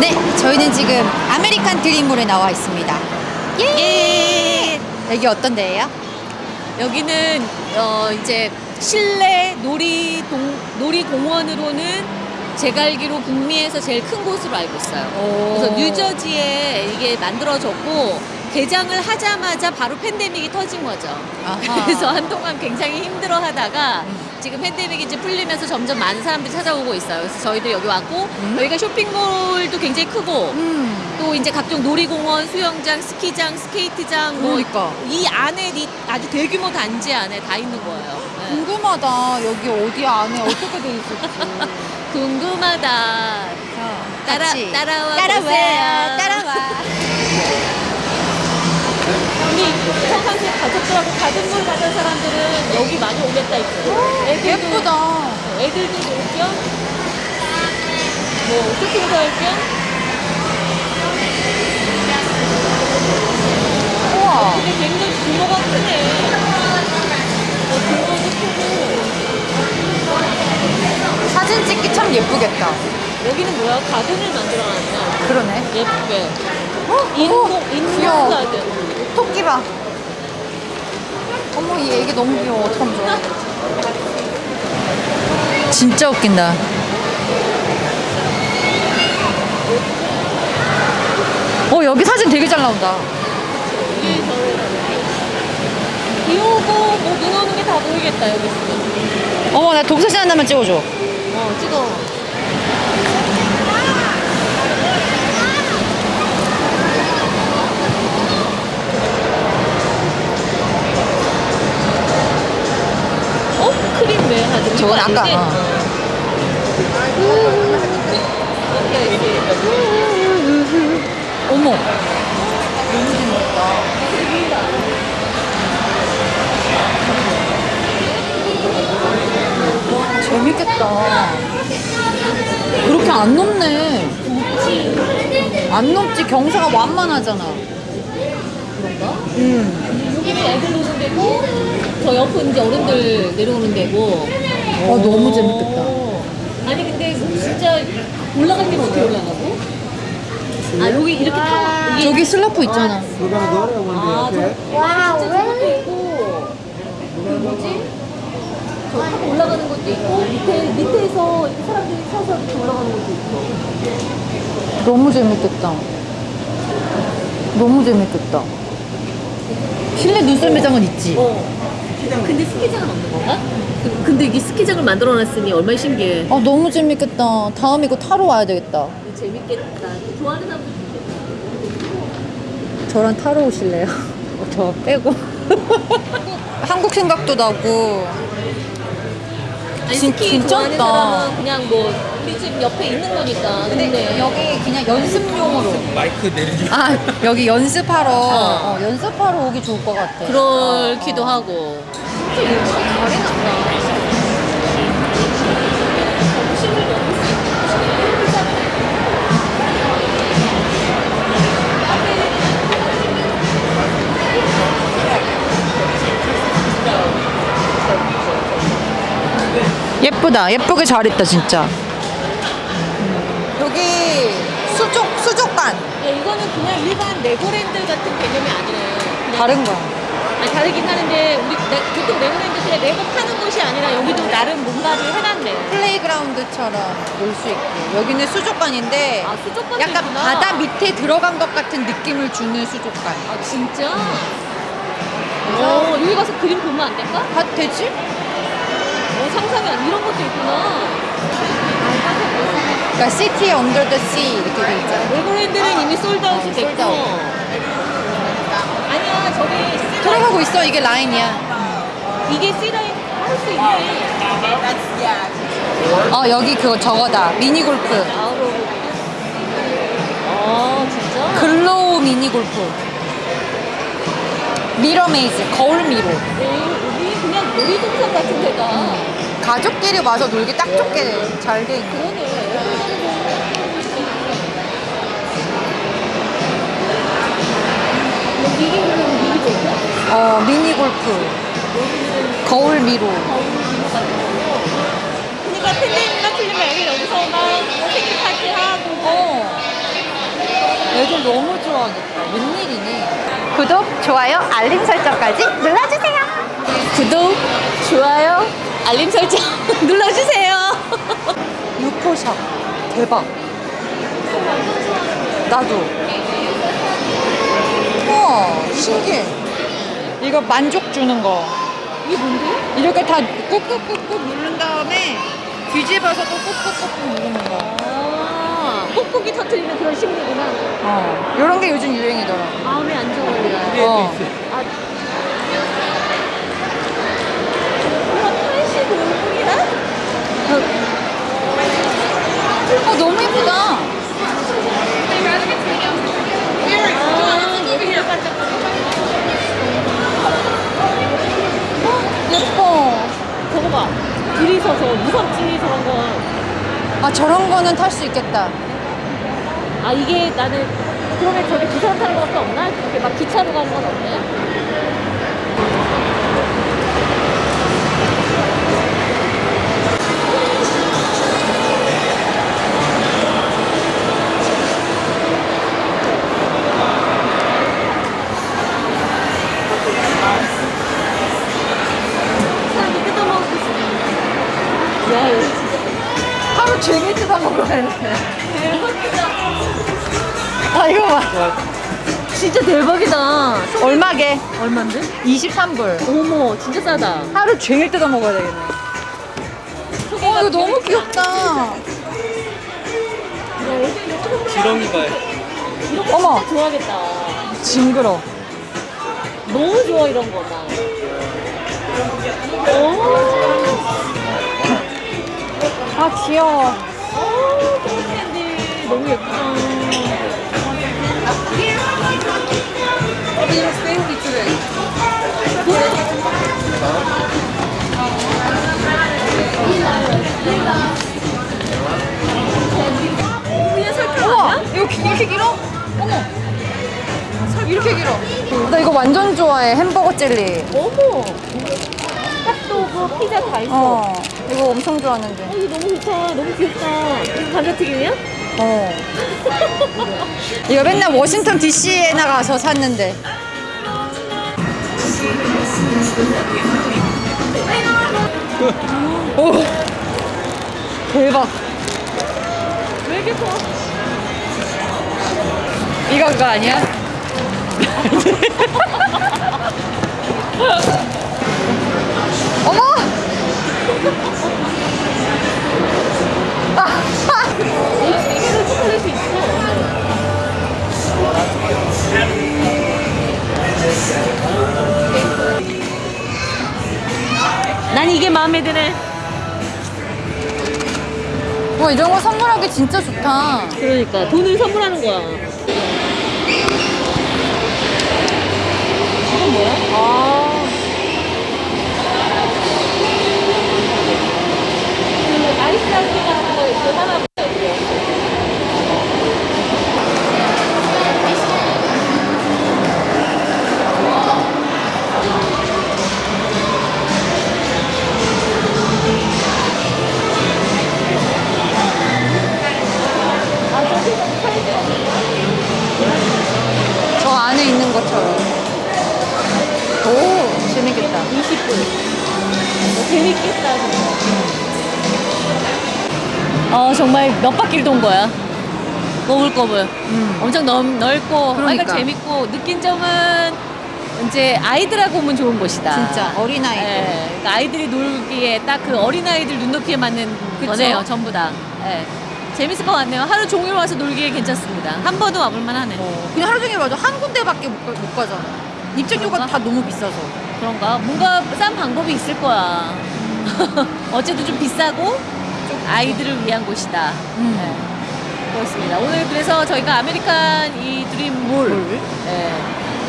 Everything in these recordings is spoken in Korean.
네, 저희는 지금 아메리칸 드림몰에 나와 있습니다. 예! 여기 어떤 데예요? 여기는 어 이제 실내 놀이 동 놀이 공원으로는 제가 알기로 북미에서 제일 큰 곳으로 알고 있어요. 그래서 뉴저지에 이게 만들어졌고 개장을 하자마자 바로 팬데믹이 터진 거죠. 아하. 그래서 한동안 굉장히 힘들어 하다가 지금 팬데믹이 이제 풀리면서 점점 많은 사람들이 찾아오고 있어요. 그래서 저희도 여기 왔고 여기가 쇼핑몰도 굉장히 크고 음. 또 이제 각종 놀이공원, 수영장, 스키장, 스케이트장 뭐 그러니까. 이 안에 이 아주 대규모 단지 안에 다 있는 거예요. 네. 궁금하다. 여기 어디 안에 어떻게 돼 있을지. 궁금하다. 따라 같이. 따라와 따라와. 보세요. 따라와. 우리 평상시에 가족들하고 가든 물 가는 사람들은 여기 많이 오겠다 있어요. 애들도 예쁘다. 애들도 놀 겸, 뭐 쇼핑도 할 겸. 우와. 근데 굉장히 규모가 크네. 어, 규모도 크고. 사진 찍기 참 예쁘겠다. 여기는 뭐야? 가든을 만들어놨네. 그러네. 예쁘게. 어? 인공, 인공 귀여워. 가든. 토끼 봐. 어머, 이 애기 너무 귀여워. 어떡하면 좋아. 진짜 웃긴다. 어, 여기 사진 되게 잘 나온다. 비 오고 뭐 눈 오는 게 다 보이겠다, 여기 있으면. 어머, 나 동사진 하나만 찍어줘. 어, 찍어. 어? 아까. 어. 오케이. 어머. 너무 재밌다. 재밌겠다. 그렇게 안 높네. 안 높지. 경사가 완만하잖아. 그런가? 음. 여기는 애들 노는 데고, 저 옆은 이제 어른들 내려오는 데고. 아, 너무 재밌겠다. 아니, 근데 진짜 올라갈 때는 어떻게 올라가고? 아, 여기 이렇게 타. 이게 저기 슬라프 있잖아. 아, okay? 저, 와, 진짜 저것도 있고, 그 뭐지? 저 타고 올라가는 것도 있고, 밑에, 밑에서 이렇게 사람들이 서서 이렇게 올라가는 것도 있고. 너무 재밌겠다. 너무 재밌겠다. 실내 눈썰 매장은 있지. 어. 근데 스키장은 없는 건가? 그- 근데 이게 스키장을 만들어 놨으니 얼마나 신기해. 아 너무 재밌겠다. 다음 이거 타러 와야 되겠다. 재밌겠다. 좋아하는 사람도 저랑 타러 오실래요? 저 빼고. 한국 생각도 나고. 아니, 진- 스키 진짜 좋아하는 없다. 사람은 그냥 뭐 우리 집 옆에 있는 거니까. 근데, 여기 그냥 연습용으로. 마이크 내리지 아 여기 연습하러 어. 어, 연습하러 오기 좋을 것 같아. 그렇기도 어. 하고. 진짜 잘해놨다. 예쁘다. 예쁘게 잘했다 진짜. 여기 수족 수족관 야, 이거는 그냥 일반 레고랜드 같은 개념이. 그냥 다른 거야. 아니, 다르긴 하는데 우리 내, 보통 그냥 레고 파는 곳이 아니라 여기도 나름 뭔가를 해놨네. playground처럼 놀 수 있고 여기는 수족관인데 아 수족관도 약간 있구나. 바다 밑에 들어간 것 같은 느낌을 주는 수족관. 아 진짜? 어 여기 가서 그림 보면 안 될까? 아 되지? 어 상상이 안 이런 것도 있구나. 그러니까 City Under the Sea 이렇게 돼 있잖아. 레고랜드는 이미 sold out이 어, 됐고. sold out. 아니야 저기 들어가고 있어 이게 라인이야. 이게 C라인 할수 있네. 어 여기 그거 저거다 mini golf. 아 진짜? glow mini golf. mirror maze 거울 미로. 네, 여기 그냥 놀이동산 같은 데가. 가족끼리 와서 놀기 딱 좋게 잘 돼 있고. 어 미니 골프. 거울 미로. 그러니까 팬데믹 애들 여기서 막 생일 파티 하고 어. 애들 너무 좋아하겠다. 웬일이니? 구독, 좋아요, 알림 설정까지 눌러주세요. 구독, 좋아요, 알림 설정 눌러주세요. 유포샵 대박. 나도. 우와 신기해. 이거 만족 주는 거. 이게 뭔데? 이렇게 다 꾹꾹꾹꾹 누른 다음에 뒤집어서 또 꾹꾹꾹꾹 누르는 거. 아, 뽁뽁이 터트리는 그런 심리구나. 어. 이런 게 요즘 유행이더라. 마음이 안 좋아요. 어. 아. 이거 85분이야? 어 너무 예쁘다. 예뻐. 저거 봐. 둘이 서서 무섭지 저런 거. 아 저런 거는 탈 수 있겠다. 아 이게 나는 그러면 저기 두 사람 타는 것밖에 없나? 이렇게 막 기차로 가는 건 없네. 종일 뜯어 먹어야 돼. 아 이거 봐. 진짜 대박이다. 얼마게? 얼만데? 23불. 어머, 진짜 싸다. 하루 종일 뜯어 먹어야 되겠네. 어 이거 너무 귀엽다. 지렁이가 어머 좋아하겠다. 징그러. 너무 좋아 이런 거 나. 오, 아 귀여워. 오, 캔디 너무 예쁘다. 그냥 설탕 우와 아니야? 이거 기- 이렇게 길어? 어머. 살 이렇게 길어. 나 이거 완전 좋아해 햄버거 젤리. 어머. 핫도그 피자 다 있어. 어 이거 엄청 좋아하는데. 어, 이거 너무 좋다. 너무 귀엽다. 이거 감자튀김이야? 어. 이거 맨날 워싱턴 DC에 나가서 샀는데. 오. 대박. 왜 이렇게 커? 이거 그거 아니야? 이거를 초콜릿 수 있어. 난 이게 마음에 드네. 와 이런 거 선물하기 진짜 좋다. 그러니까 돈을 선물하는 거야. 이건 뭐야? 아. 그 아이스라떼 같은 거 있고 하나 재밌겠다, 진짜. 어, 정말 몇 바퀴를 돈 거야. 꼬불꼬불. 음. 엄청 넓, 넓고, 그러니까. 그러니까 재밌고, 느낀 점은 이제 아이들하고 오면 좋은 곳이다. 진짜 어린아이들. 예, 그러니까 아이들이 놀기에 딱 그 어린아이들 눈높이에 맞는 그쵸? 거네요, 전부 다. 예. 재밌을 것 같네요. 하루 종일 와서 놀기에 괜찮습니다. 한 번은 와볼만 하네. 어, 그냥 하루 종일 와도 한 군데밖에 못, 가- 못 가잖아. 입장료가? 다 너무 비싸서. 그런가? 뭔가 싼 방법이 있을 거야. 어쨌든 좀 비싸고 좀 아이들을 위한 곳이다. 음. 네, 그렇습니다. 오늘 그래서 저희가 아메리칸 이 드림몰 네,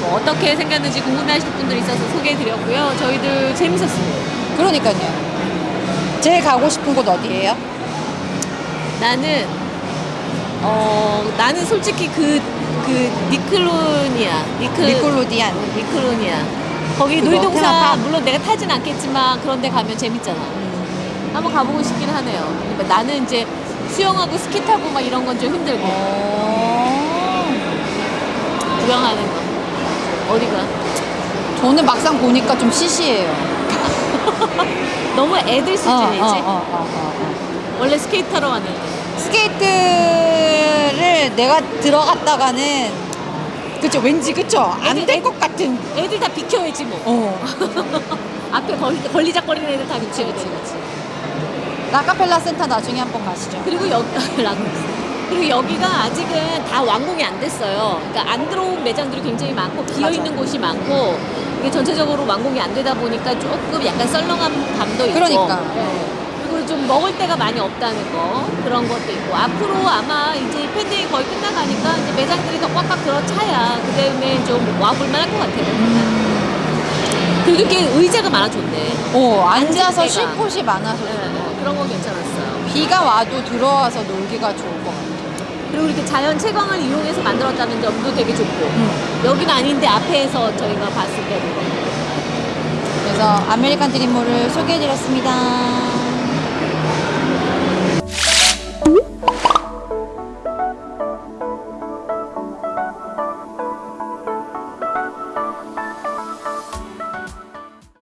뭐 어떻게 생겼는지 궁금해하시는 분들 있어서 소개해드렸고요. 저희들 재밌었습니다. 그러니까요. 제일 가고 싶은 곳 어디예요? 나는 어 나는 솔직히 그 그 니클로니아 니클 Nickelodeon. 니클로니아 거기? 놀이동산? 물론 내가 타진 않겠지만 그런 데 가면 재밌잖아. 한번 한번 가보고 싶긴 하네요. 그러니까 나는 이제 수영하고 스키 타고 막 이런 건 좀 힘들고 어. 구경하는 거. 어디가? 저는 막상 보니까 좀 시시해요. 너무 애들 수준이지. 어, 어, 어, 어, 어. 원래 스케이트 타러 왔는데. 스케이트를 내가 들어갔다가는 그쵸 왠지 그쵸 안 애들- 될것 같은 애들 다 비켜야지 뭐. 어 앞에 걸리, 걸리작거리는 애들 다 비켜야 돼. 록펠러 센터 나중에 한번 가시죠 그리고 여기 그리고 여기가 아직은 다 완공이 안 됐어요. 그러니까 안 들어온 매장들이 굉장히 많고 비어 있는 곳이 많고 이게 전체적으로 완공이 안 되다 보니까 조금 약간 썰렁한 감도 있고. 그러니까. 네. 그리고 좀 먹을 데가 많이 없다는 거 그런 것도 있고 앞으로 아마 이제 팬데믹 거의 끝나가니까 이제 매장들이 더 꽉꽉 들어차야 그 다음에 좀 와볼 만 할 것 같아요. 그리고 이렇게 의자가 많아졌네. 어 앉아서 쉴. 곳이 많아서 네, 네. 그런 거 괜찮았어요. 비가 와도 들어와서 놀기가 좋을 것 같아요 그리고 이렇게 자연 채광을 이용해서 만들었다는 점도 되게 좋고 여기는 아닌데 앞에서 저희가 봤을 때도 그래서 아메리칸 드림몰을 소개해드렸습니다 Thank you.